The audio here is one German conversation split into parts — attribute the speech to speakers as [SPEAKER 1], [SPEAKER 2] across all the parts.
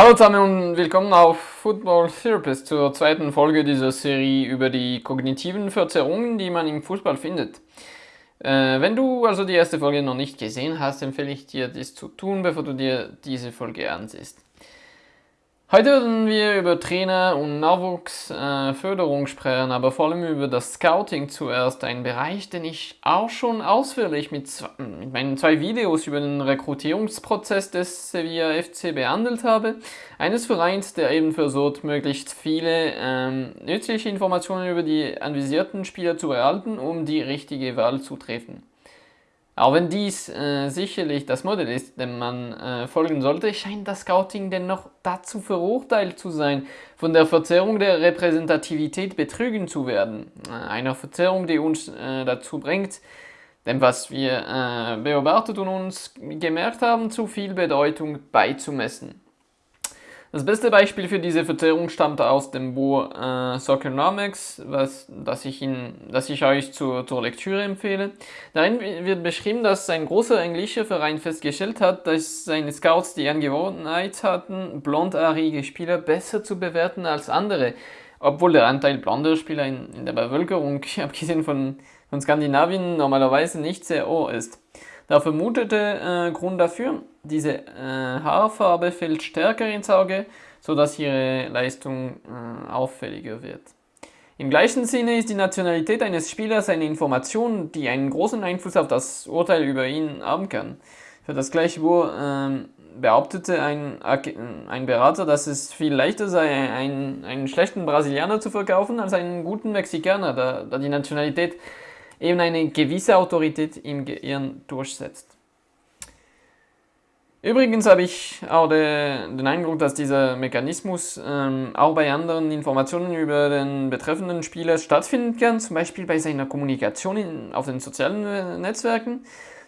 [SPEAKER 1] Hallo zusammen und willkommen auf Football Therapist zur zweiten Folge dieser Serie über die kognitiven Verzerrungen, die man im Fußball findet. Äh, wenn du also die erste Folge noch nicht gesehen hast, empfehle ich dir, dies zu tun, bevor du dir diese Folge ansiehst. Heute werden wir über Trainer und Nachwuchsförderung äh, sprechen, aber vor allem über das Scouting zuerst, ein Bereich, den ich auch schon ausführlich mit, mit meinen zwei Videos über den Rekrutierungsprozess des Sevilla FC behandelt habe. Eines Vereins, der eben versucht, möglichst viele ähm, nützliche Informationen über die anvisierten Spieler zu erhalten, um die richtige Wahl zu treffen. Auch wenn dies äh, sicherlich das Modell ist, dem man äh, folgen sollte, scheint das Scouting dennoch dazu verurteilt zu sein, von der Verzerrung der Repräsentativität betrügen zu werden. Äh, einer Verzerrung, die uns äh, dazu bringt, dem, was wir äh, beobachtet und uns gemerkt haben, zu viel Bedeutung beizumessen. Das beste Beispiel für diese Verzerrung stammt aus dem Buch äh, Soccernomics, was, das, ich Ihnen, das ich euch zur, zur Lektüre empfehle. Darin wird beschrieben, dass ein großer englischer Verein festgestellt hat, dass seine Scouts die Angewohnheit hatten, blondhaarige Spieler besser zu bewerten als andere, obwohl der Anteil blonder Spieler in, in der Bevölkerung, abgesehen von, von Skandinavien, normalerweise nicht sehr hoch ist. Der vermutete äh, Grund dafür, diese äh, Haarfarbe fällt stärker ins Auge, sodass ihre Leistung äh, auffälliger wird. Im gleichen Sinne ist die Nationalität eines Spielers eine Information, die einen großen Einfluss auf das Urteil über ihn haben kann. Für das gleiche Buch ähm, behauptete ein, ein Berater, dass es viel leichter sei, einen, einen schlechten Brasilianer zu verkaufen, als einen guten Mexikaner, da, da die Nationalität eben eine gewisse Autorität im Gehirn durchsetzt. Übrigens habe ich auch de, den Eindruck, dass dieser Mechanismus ähm, auch bei anderen Informationen über den betreffenden Spieler stattfinden kann, zum Beispiel bei seiner Kommunikation in, auf den sozialen äh, Netzwerken,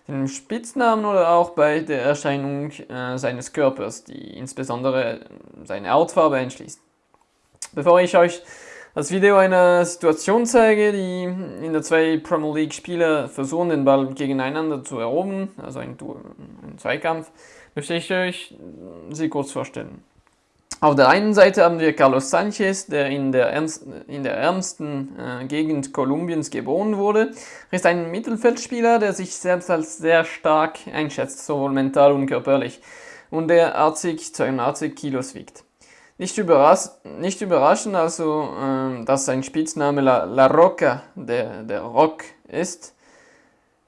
[SPEAKER 1] dem Spitznamen oder auch bei der Erscheinung äh, seines Körpers, die insbesondere seine Hautfarbe einschließt. Bevor ich euch das Video eine Situation zeige, die in der zwei Premier League Spieler versuchen, den Ball gegeneinander zu erobern, also ein, ein Zweikampf, möchte ich euch sie kurz vorstellen. Auf der einen Seite haben wir Carlos Sanchez, der in der, ernst, in der ärmsten äh, Gegend Kolumbiens geboren wurde. Er ist ein Mittelfeldspieler, der sich selbst als sehr stark einschätzt, sowohl mental und körperlich, und der 80, 82 Kilos wiegt. Nicht, überras nicht überraschend also, äh, dass sein Spitzname La, La Roca, der, der Rock, ist.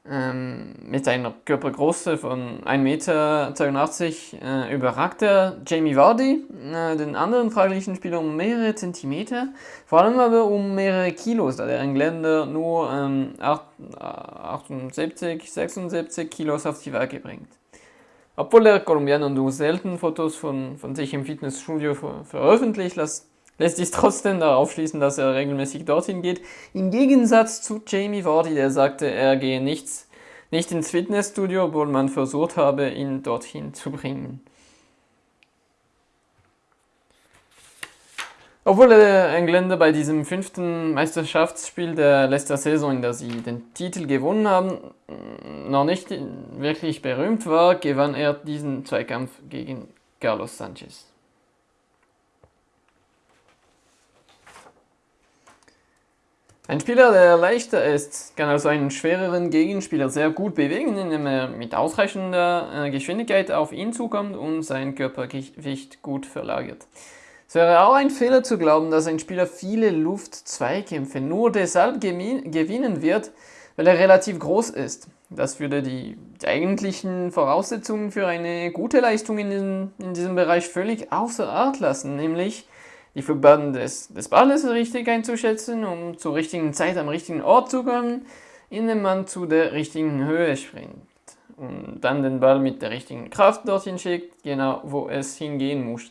[SPEAKER 1] Ähm, mit einer Körpergröße von 1,82 Meter äh, überragt er Jamie Vardy, äh, den anderen fraglichen Spieler, um mehrere Zentimeter, vor allem aber um mehrere Kilos, da der Engländer nur ähm, 78, 76 Kilos auf die Waage bringt. Obwohl der Kolumbianer nur selten Fotos von, von sich im Fitnessstudio ver veröffentlicht, lässt, lässt sich trotzdem darauf schließen, dass er regelmäßig dorthin geht. Im Gegensatz zu Jamie Vardy, der sagte, er gehe nichts, nicht ins Fitnessstudio, obwohl man versucht habe, ihn dorthin zu bringen. Obwohl der Engländer bei diesem fünften Meisterschaftsspiel der letzten Saison, in der sie den Titel gewonnen haben, noch nicht wirklich berühmt war, gewann er diesen Zweikampf gegen Carlos Sanchez. Ein Spieler, der leichter ist, kann also einen schwereren Gegenspieler sehr gut bewegen, indem er mit ausreichender äh, Geschwindigkeit auf ihn zukommt und sein Körpergewicht gut verlagert. Es wäre auch ein Fehler zu glauben, dass ein Spieler viele Luft-Zweikämpfe nur deshalb gewinnen wird, weil er relativ groß ist. Das würde die eigentlichen Voraussetzungen für eine gute Leistung in diesem, in diesem Bereich völlig außer Art lassen, nämlich die Flugbahn des, des Balles richtig einzuschätzen, um zur richtigen Zeit am richtigen Ort zu kommen, indem man zu der richtigen Höhe springt und dann den Ball mit der richtigen Kraft dorthin schickt, genau wo es hingehen muss.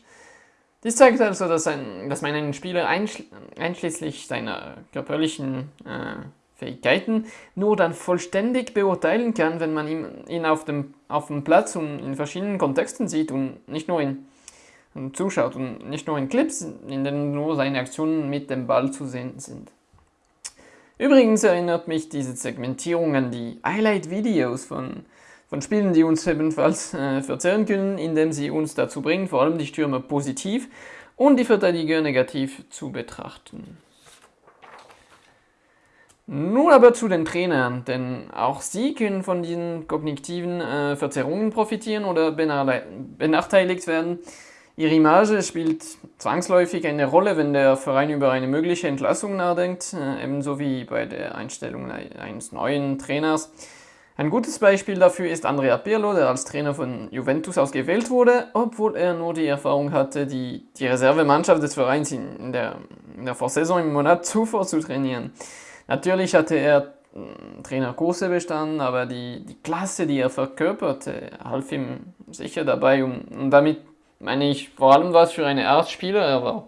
[SPEAKER 1] Dies zeigt also, dass, ein, dass man einen Spieler einschl einschließlich seiner körperlichen äh, Fähigkeiten nur dann vollständig beurteilen kann, wenn man ihn, ihn auf, dem, auf dem Platz und in verschiedenen Kontexten sieht und nicht nur in und zuschaut und nicht nur in Clips, in denen nur seine Aktionen mit dem Ball zu sehen sind. Übrigens erinnert mich diese Segmentierung an die Highlight-Videos von von Spielen, die uns ebenfalls äh, verzehren können, indem sie uns dazu bringen, vor allem die Stürmer positiv und die Verteidiger negativ zu betrachten. Nun aber zu den Trainern, denn auch sie können von diesen kognitiven äh, Verzerrungen profitieren oder benachteiligt werden. Ihre Image spielt zwangsläufig eine Rolle, wenn der Verein über eine mögliche Entlassung nachdenkt, äh, ebenso wie bei der Einstellung eines neuen Trainers. Ein gutes Beispiel dafür ist Andrea Pirlo, der als Trainer von Juventus ausgewählt wurde, obwohl er nur die Erfahrung hatte, die, die Reservemannschaft des Vereins in der, in der Vorsaison im Monat zuvor zu trainieren. Natürlich hatte er hm, Trainerkurse bestanden, aber die, die Klasse, die er verkörperte, half ihm sicher dabei. Und, und damit meine ich vor allem was für eine Art Spieler. Er war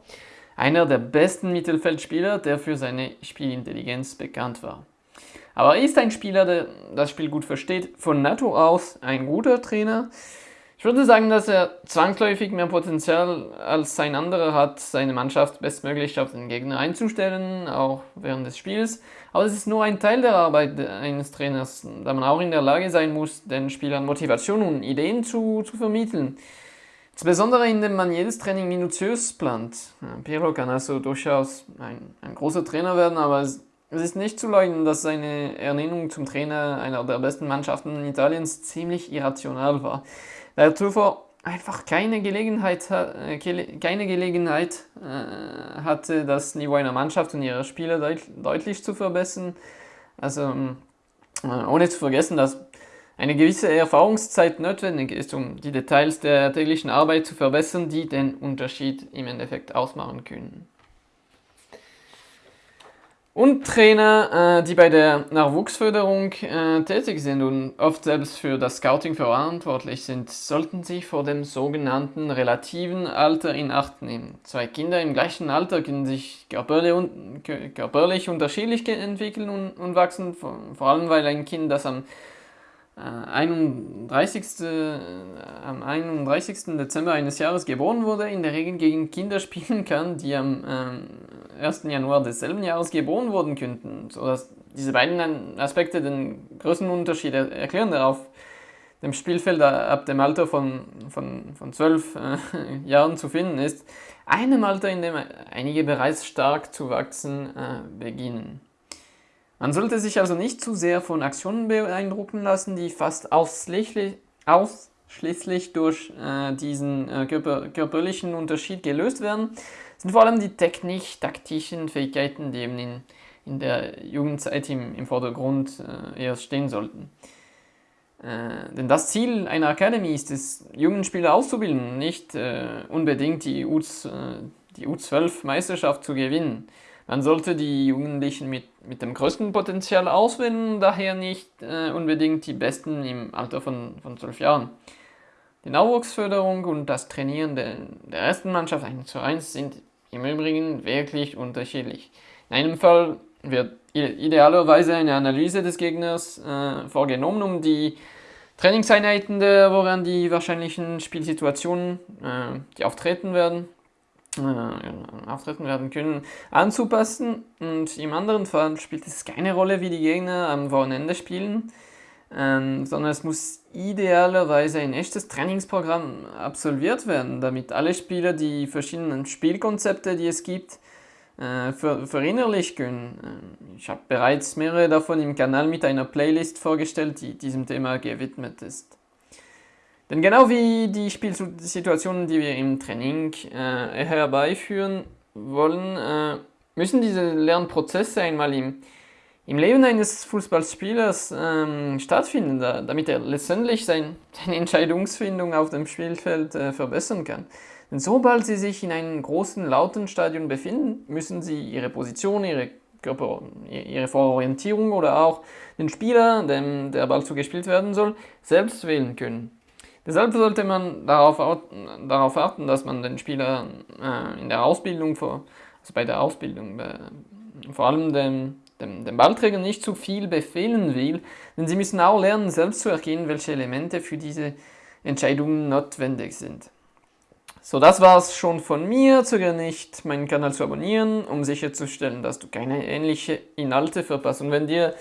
[SPEAKER 1] einer der besten Mittelfeldspieler, der für seine Spielintelligenz bekannt war. Aber er ist ein Spieler, der das Spiel gut versteht, von Natur aus ein guter Trainer. Ich würde sagen, dass er zwangsläufig mehr Potenzial als sein anderer hat, seine Mannschaft bestmöglich auf den Gegner einzustellen, auch während des Spiels. Aber es ist nur ein Teil der Arbeit eines Trainers, da man auch in der Lage sein muss, den Spielern Motivation und Ideen zu, zu vermitteln. Insbesondere indem man jedes Training minutiös plant. Pirlo kann also durchaus ein, ein großer Trainer werden, aber es, es ist nicht zu leugnen, dass seine Ernennung zum Trainer einer der besten Mannschaften Italiens ziemlich irrational war der zuvor einfach keine Gelegenheit, äh, keine Gelegenheit äh, hatte, das Niveau einer Mannschaft und ihrer Spieler deut deutlich zu verbessern. Also ähm, äh, ohne zu vergessen, dass eine gewisse Erfahrungszeit notwendig ist, um die Details der täglichen Arbeit zu verbessern, die den Unterschied im Endeffekt ausmachen können. Und Trainer, äh, die bei der Nachwuchsförderung äh, tätig sind und oft selbst für das Scouting verantwortlich sind, sollten sich vor dem sogenannten relativen Alter in Acht nehmen. Zwei Kinder im gleichen Alter können sich körperlich, un körperlich unterschiedlich entwickeln und, und wachsen, vor, allem weil ein Kind, das am 31. Äh, am 31. Dezember eines Jahres geboren wurde, in der Regel gegen Kinder spielen kann, die am 1. Ähm, Januar desselben Jahres geboren wurden könnten, sodass diese beiden Aspekte den größten Unterschied erklären, der auf dem Spielfeld ab dem Alter von, von, von 12 äh, Jahren zu finden ist, einem Alter, in dem einige bereits stark zu wachsen äh, beginnen. Man sollte sich also nicht zu sehr von Aktionen beeindrucken lassen, die fast ausschließlich, ausschließlich durch äh, diesen äh, körper, körperlichen Unterschied gelöst werden. Sind vor allem die technisch-taktischen Fähigkeiten, die eben in, in der Jugendzeit im, im Vordergrund äh, erst stehen sollten. Äh, denn das Ziel einer Academy ist es, jungen Spieler auszubilden, nicht äh, unbedingt die, U, die U12-Meisterschaft zu gewinnen. Man sollte die Jugendlichen mit, mit dem größten Potenzial auswählen, daher nicht äh, unbedingt die Besten im Alter von, von 12 Jahren. Die Nachwuchsförderung und das Trainieren der, der ersten Mannschaft 1 zu 1 sind im Übrigen wirklich unterschiedlich. In einem Fall wird idealerweise eine Analyse des Gegners äh, vorgenommen, um die Trainingseinheiten der, woran die wahrscheinlichen Spielsituationen, äh, die auftreten werden, äh, auftreten werden können, anzupassen. Und im anderen Fall spielt es keine Rolle, wie die Gegner am Wochenende spielen, ähm, sondern es muss idealerweise ein echtes Trainingsprogramm absolviert werden, damit alle Spieler die verschiedenen Spielkonzepte, die es gibt, äh, ver verinnerlichen können. Ähm, ich habe bereits mehrere davon im Kanal mit einer Playlist vorgestellt, die diesem Thema gewidmet ist. Denn genau wie die Spielsituationen, die wir im Training äh, herbeiführen wollen, äh, müssen diese Lernprozesse einmal im, im Leben eines Fußballspielers ähm, stattfinden, da, damit er letztendlich sein, seine Entscheidungsfindung auf dem Spielfeld äh, verbessern kann. Denn sobald sie sich in einem großen, lauten Stadion befinden, müssen sie ihre Position, ihre Körper, ihre Vororientierung oder auch den Spieler, dem der Ball zugespielt werden soll, selbst wählen können. Deshalb sollte man darauf, darauf achten, dass man den Spieler äh, in der Ausbildung, vor, also bei der Ausbildung, äh, vor allem dem, dem, dem Ballträger nicht zu viel befehlen will, denn sie müssen auch lernen, selbst zu erkennen, welche Elemente für diese Entscheidungen notwendig sind. So, das war es schon von mir. Zögere nicht, meinen Kanal zu abonnieren, um sicherzustellen, dass du keine ähnliche Inhalte verpasst. Und wenn dir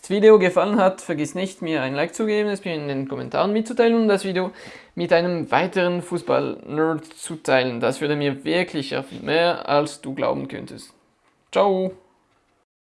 [SPEAKER 1] das Video gefallen hat, vergiss nicht, mir ein Like zu geben, es mir in den Kommentaren mitzuteilen und das Video mit einem weiteren Fußball-Nerd zu teilen. Das würde mir wirklich helfen, mehr als du glauben könntest. Ciao!